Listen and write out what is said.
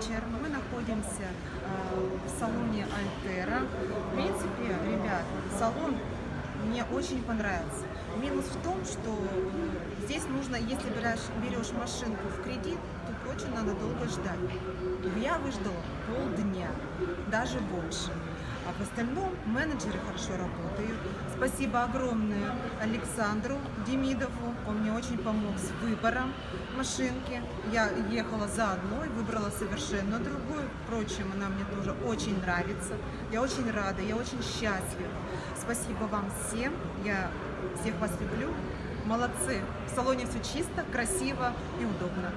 вечер. Мы находимся э, в салоне Альтера. В принципе, ребят, салон мне очень понравился. Минус в том, что здесь нужно, если берешь, берешь машинку в кредит, то очень надо долго ждать. Я выждала полдня, даже больше. А в остальном менеджеры хорошо работают. Спасибо огромное Александру Демидову. Он мне очень помог с выбором машинки. Я ехала за одной, выбрала совершенно другую. Впрочем, она мне тоже очень нравится. Я очень рада, я очень счастлива. Спасибо вам всем. Я всех вас люблю. Молодцы. В салоне все чисто, красиво и удобно.